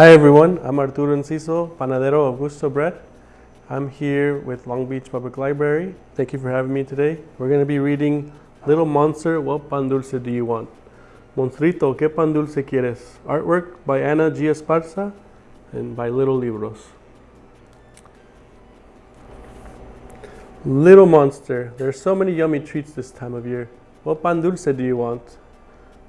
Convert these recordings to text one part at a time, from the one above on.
Hi everyone, I'm Arturo Enciso, panadero of Gusto Bread. I'm here with Long Beach Public Library. Thank you for having me today. We're going to be reading Little Monster, What Pan Dulce Do You Want? Monstruito, ¿qué pan dulce quieres? Artwork by Ana G. Esparza and by Little Libros. Little Monster, there's so many yummy treats this time of year. What pan dulce do you want?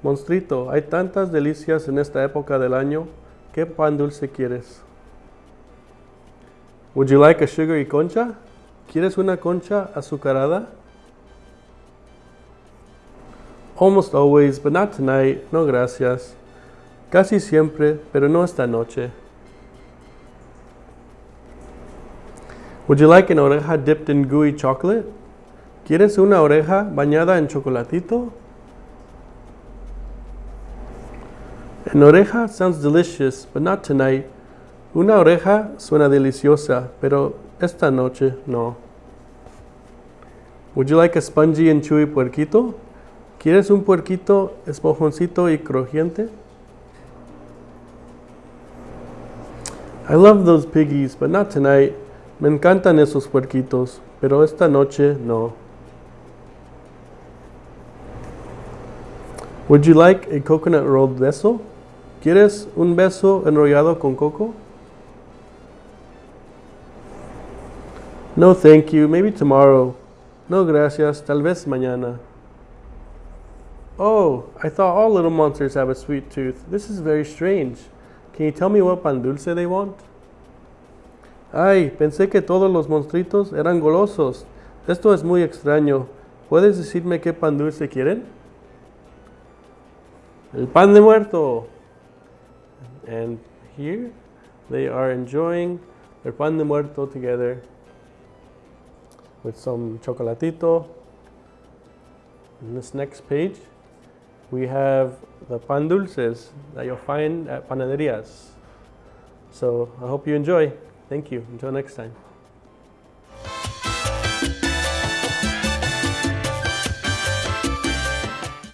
Monstrito, hay tantas delicias en esta época del año. ¿Qué pan dulce quieres? Would you like a sugary concha? ¿Quieres una concha azucarada? Almost always, but not tonight. No gracias. Casi siempre, pero no esta noche. Would you like an oreja dipped in gooey chocolate? ¿Quieres una oreja bañada en chocolatito? An oreja sounds delicious, but not tonight. Una oreja suena deliciosa, pero esta noche no. Would you like a spongy and chewy puerquito? ¿Quieres un puerquito esponjoncito y crujiente? I love those piggies, but not tonight. Me encantan esos puerquitos, pero esta noche no. Would you like a coconut rolled beso? ¿Quieres un beso enrollado con coco? No, thank you. Maybe tomorrow. No, gracias. Tal vez mañana. Oh, I thought all little monsters have a sweet tooth. This is very strange. Can you tell me what pan dulce they want? Ay, pensé que todos los monstruitos eran golosos. Esto es muy extraño. ¿Puedes decirme qué pan dulce quieren? El pan de muerto. And here they are enjoying their pan de muerto together with some chocolatito. In this next page, we have the pan dulces that you'll find at panaderias. So I hope you enjoy. Thank you. Until next time.